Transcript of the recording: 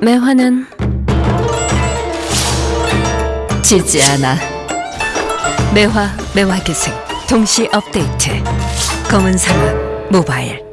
매화는 지지 않아. 매화 매화계생 동시 업데이트. 검은 사막 모바일.